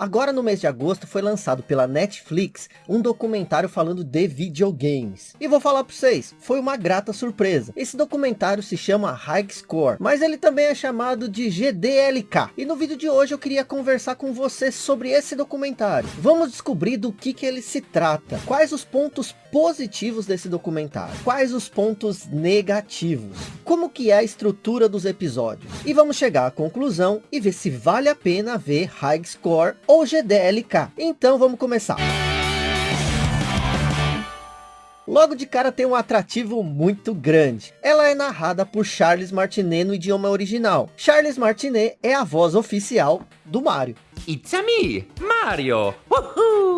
Agora no mês de agosto foi lançado pela Netflix um documentário falando de videogames. E vou falar para vocês, foi uma grata surpresa. Esse documentário se chama High Score, mas ele também é chamado de GDLK. E no vídeo de hoje eu queria conversar com você sobre esse documentário. Vamos descobrir do que, que ele se trata, quais os pontos positivos desse documentário, quais os pontos negativos, como que é a estrutura dos episódios. E vamos chegar à conclusão e ver se vale a pena ver High Score ou GDLK. Então vamos começar. Logo de cara tem um atrativo muito grande. Ela é narrada por Charles Martinet no idioma original. Charles Martinet é a voz oficial do Mario. It's me, Mario! Uhul!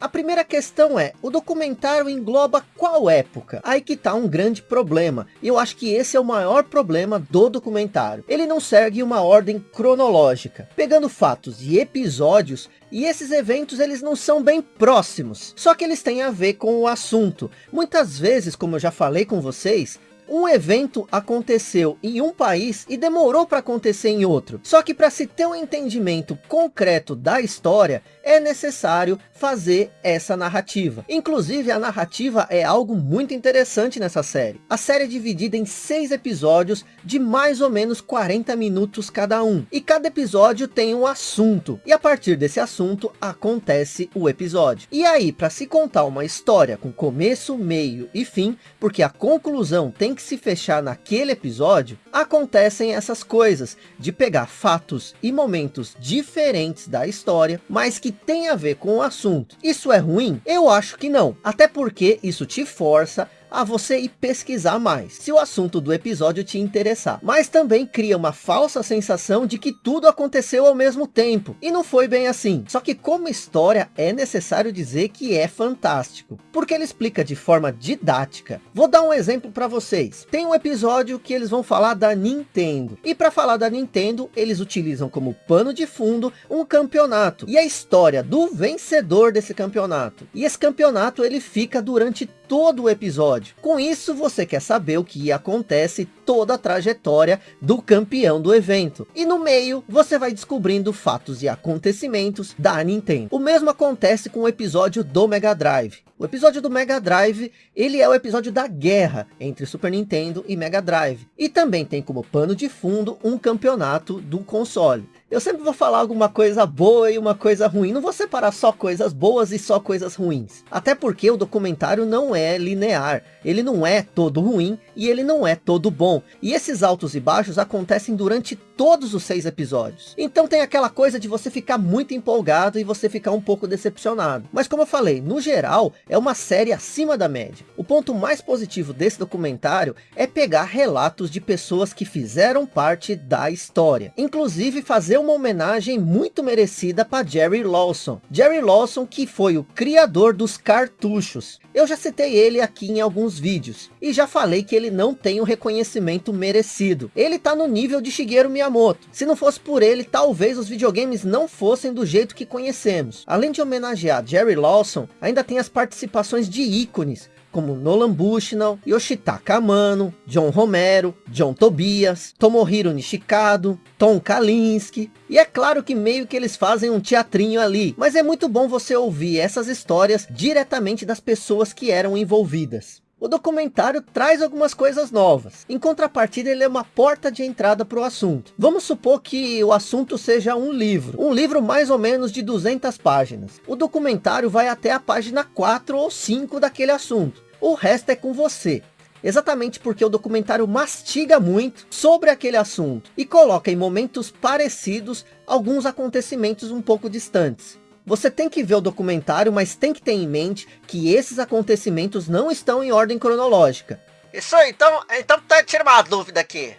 A primeira questão é, o documentário engloba qual época? Aí que tá um grande problema, e eu acho que esse é o maior problema do documentário. Ele não segue uma ordem cronológica, pegando fatos e episódios, e esses eventos eles não são bem próximos, só que eles têm a ver com o assunto. Muitas vezes, como eu já falei com vocês, um evento aconteceu em um país e demorou para acontecer em outro. Só que para se ter um entendimento concreto da história, é necessário fazer essa narrativa. Inclusive, a narrativa é algo muito interessante nessa série. A série é dividida em seis episódios de mais ou menos 40 minutos cada um. E cada episódio tem um assunto. E a partir desse assunto, acontece o episódio. E aí, para se contar uma história com começo, meio e fim, porque a conclusão tem que se fechar naquele episódio, acontecem essas coisas, de pegar fatos e momentos diferentes da história, mas que tem a ver com o assunto. Isso é ruim? Eu acho que não. Até porque isso te força a você ir pesquisar mais, se o assunto do episódio te interessar. Mas também cria uma falsa sensação de que tudo aconteceu ao mesmo tempo. E não foi bem assim. Só que como história, é necessário dizer que é fantástico. Porque ele explica de forma didática. Vou dar um exemplo para vocês. Tem um episódio que eles vão falar da Nintendo. E para falar da Nintendo, eles utilizam como pano de fundo um campeonato. E a história do vencedor desse campeonato. E esse campeonato ele fica durante todo o episódio. Com isso, você quer saber o que acontece toda a trajetória do campeão do evento. E no meio, você vai descobrindo fatos e acontecimentos da Nintendo. O mesmo acontece com o episódio do Mega Drive. O episódio do Mega Drive, ele é o episódio da guerra entre Super Nintendo e Mega Drive. E também tem como pano de fundo um campeonato do console. Eu sempre vou falar alguma coisa boa e uma coisa ruim. Não vou separar só coisas boas e só coisas ruins. Até porque o documentário não é linear. Ele não é todo ruim e ele não é todo bom. E esses altos e baixos acontecem durante todos os seis episódios. Então tem aquela coisa de você ficar muito empolgado e você ficar um pouco decepcionado. Mas como eu falei, no geral, é uma série acima da média. O ponto mais positivo desse documentário é pegar relatos de pessoas que fizeram parte da história. Inclusive fazer uma homenagem muito merecida para Jerry Lawson. Jerry Lawson que foi o criador dos cartuchos. Eu já citei ele aqui em alguns vídeos. E já falei que ele não tem o reconhecimento merecido. Ele tá no nível de Shigeru Miyamoto. Se não fosse por ele, talvez os videogames não fossem do jeito que conhecemos. Além de homenagear Jerry Lawson, ainda tem as participações de ícones como Nolan Bushnell, Yoshitaka Amano, John Romero, John Tobias, Tomohiro Nishikado, Tom Kalinske. E é claro que meio que eles fazem um teatrinho ali, mas é muito bom você ouvir essas histórias diretamente das pessoas que eram envolvidas. O documentário traz algumas coisas novas. Em contrapartida, ele é uma porta de entrada para o assunto. Vamos supor que o assunto seja um livro. Um livro mais ou menos de 200 páginas. O documentário vai até a página 4 ou 5 daquele assunto. O resto é com você. Exatamente porque o documentário mastiga muito sobre aquele assunto. E coloca em momentos parecidos alguns acontecimentos um pouco distantes. Você tem que ver o documentário, mas tem que ter em mente que esses acontecimentos não estão em ordem cronológica. Isso aí, então, então tá, tira uma dúvida aqui.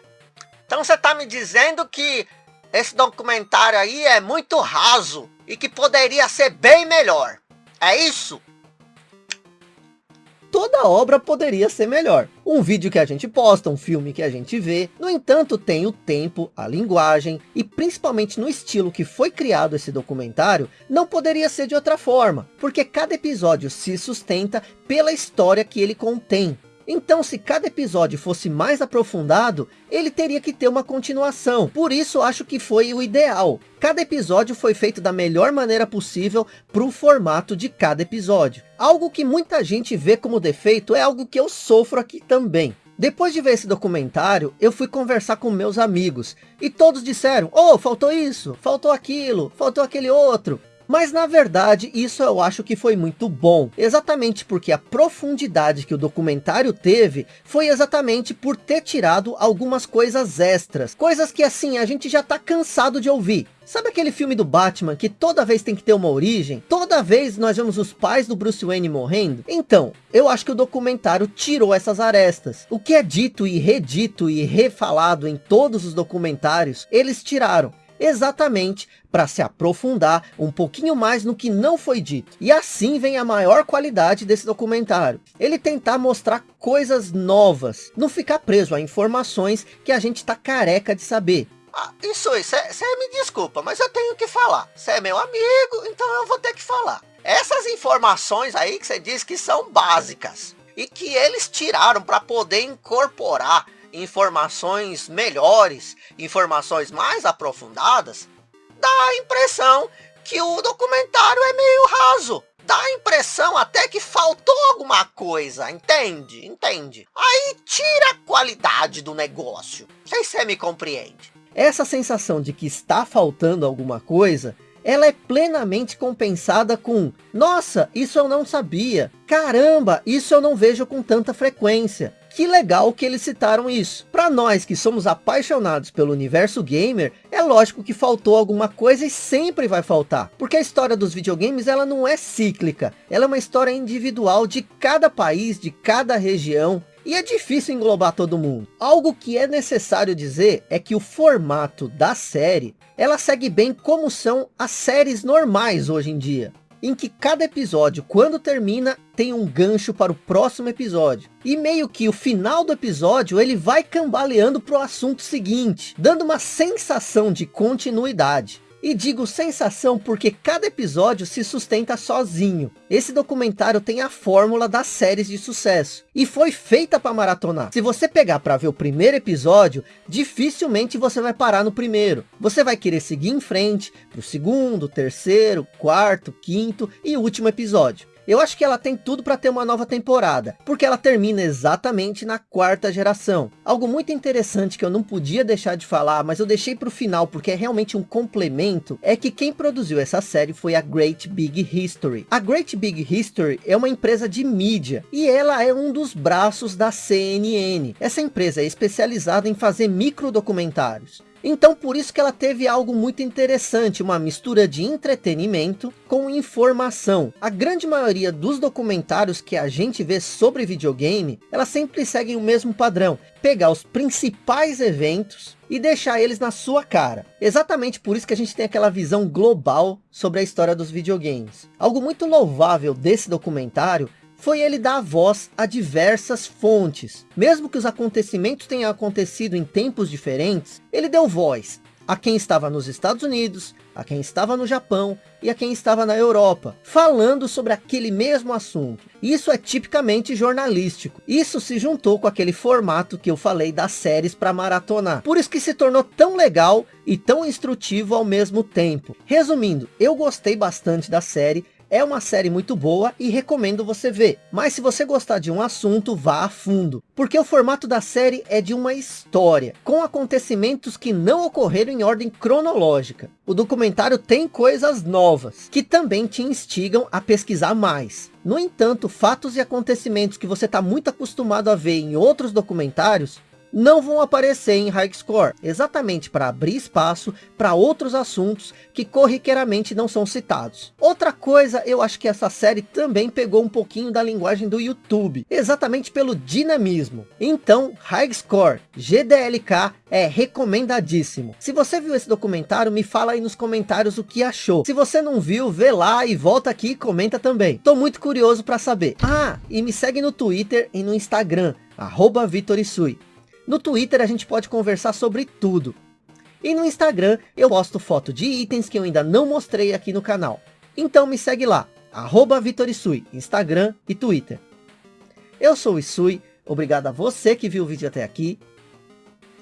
Então você tá me dizendo que esse documentário aí é muito raso e que poderia ser bem melhor. É isso? Toda obra poderia ser melhor. Um vídeo que a gente posta, um filme que a gente vê, no entanto tem o tempo, a linguagem e principalmente no estilo que foi criado esse documentário, não poderia ser de outra forma, porque cada episódio se sustenta pela história que ele contém. Então, se cada episódio fosse mais aprofundado, ele teria que ter uma continuação. Por isso, acho que foi o ideal. Cada episódio foi feito da melhor maneira possível para o formato de cada episódio. Algo que muita gente vê como defeito é algo que eu sofro aqui também. Depois de ver esse documentário, eu fui conversar com meus amigos. E todos disseram, oh, faltou isso, faltou aquilo, faltou aquele outro. Mas na verdade, isso eu acho que foi muito bom. Exatamente porque a profundidade que o documentário teve, foi exatamente por ter tirado algumas coisas extras. Coisas que assim, a gente já tá cansado de ouvir. Sabe aquele filme do Batman que toda vez tem que ter uma origem? Toda vez nós vemos os pais do Bruce Wayne morrendo? Então, eu acho que o documentário tirou essas arestas. O que é dito e redito e refalado em todos os documentários, eles tiraram exatamente para se aprofundar um pouquinho mais no que não foi dito. E assim vem a maior qualidade desse documentário. Ele tentar mostrar coisas novas, não ficar preso a informações que a gente está careca de saber. Ah, isso aí, você me desculpa, mas eu tenho que falar. Você é meu amigo, então eu vou ter que falar. Essas informações aí que você diz que são básicas e que eles tiraram para poder incorporar informações melhores, informações mais aprofundadas, dá a impressão que o documentário é meio raso. Dá a impressão até que faltou alguma coisa, entende? Entende? Aí tira a qualidade do negócio. Não sei se você me compreende. Essa sensação de que está faltando alguma coisa ela é plenamente compensada com Nossa, isso eu não sabia. Caramba, isso eu não vejo com tanta frequência. Que legal que eles citaram isso. Para nós que somos apaixonados pelo universo gamer, é lógico que faltou alguma coisa e sempre vai faltar. Porque a história dos videogames ela não é cíclica. Ela é uma história individual de cada país, de cada região. E é difícil englobar todo mundo. Algo que é necessário dizer é que o formato da série, ela segue bem como são as séries normais hoje em dia. Em que cada episódio, quando termina, tem um gancho para o próximo episódio. E meio que o final do episódio, ele vai cambaleando para o assunto seguinte, dando uma sensação de continuidade. E digo sensação porque cada episódio se sustenta sozinho. Esse documentário tem a fórmula das séries de sucesso. E foi feita para maratonar. Se você pegar para ver o primeiro episódio, dificilmente você vai parar no primeiro. Você vai querer seguir em frente para o segundo, terceiro, quarto, quinto e último episódio. Eu acho que ela tem tudo para ter uma nova temporada, porque ela termina exatamente na quarta geração. Algo muito interessante que eu não podia deixar de falar, mas eu deixei para o final porque é realmente um complemento, é que quem produziu essa série foi a Great Big History. A Great Big History é uma empresa de mídia, e ela é um dos braços da CNN. Essa empresa é especializada em fazer micro documentários. Então por isso que ela teve algo muito interessante, uma mistura de entretenimento com informação. A grande maioria dos documentários que a gente vê sobre videogame, elas sempre seguem o mesmo padrão. Pegar os principais eventos e deixar eles na sua cara. Exatamente por isso que a gente tem aquela visão global sobre a história dos videogames. Algo muito louvável desse documentário foi ele dar voz a diversas fontes. Mesmo que os acontecimentos tenham acontecido em tempos diferentes, ele deu voz a quem estava nos Estados Unidos, a quem estava no Japão e a quem estava na Europa, falando sobre aquele mesmo assunto. Isso é tipicamente jornalístico. Isso se juntou com aquele formato que eu falei das séries para maratonar. Por isso que se tornou tão legal e tão instrutivo ao mesmo tempo. Resumindo, eu gostei bastante da série é uma série muito boa e recomendo você ver. Mas se você gostar de um assunto, vá a fundo. Porque o formato da série é de uma história, com acontecimentos que não ocorreram em ordem cronológica. O documentário tem coisas novas, que também te instigam a pesquisar mais. No entanto, fatos e acontecimentos que você está muito acostumado a ver em outros documentários, não vão aparecer em High Score, exatamente para abrir espaço para outros assuntos que corriqueiramente não são citados. Outra coisa, eu acho que essa série também pegou um pouquinho da linguagem do YouTube, exatamente pelo dinamismo. Então, High Score, GDLK é recomendadíssimo. Se você viu esse documentário, me fala aí nos comentários o que achou. Se você não viu, vê lá e volta aqui e comenta também. Tô muito curioso para saber. Ah, e me segue no Twitter e no Instagram, arroba Vitorisui. No Twitter a gente pode conversar sobre tudo. E no Instagram eu posto foto de itens que eu ainda não mostrei aqui no canal. Então me segue lá, arroba Vitorisui, Instagram e Twitter. Eu sou o Isui, Obrigado a você que viu o vídeo até aqui.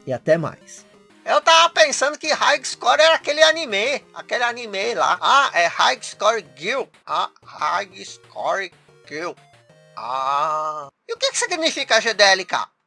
E até mais. Eu tava pensando que High Score era aquele anime. Aquele anime lá. Ah, é High Score Girl. Ah, High Score Girl. Ah. E o que, que significa GDLK?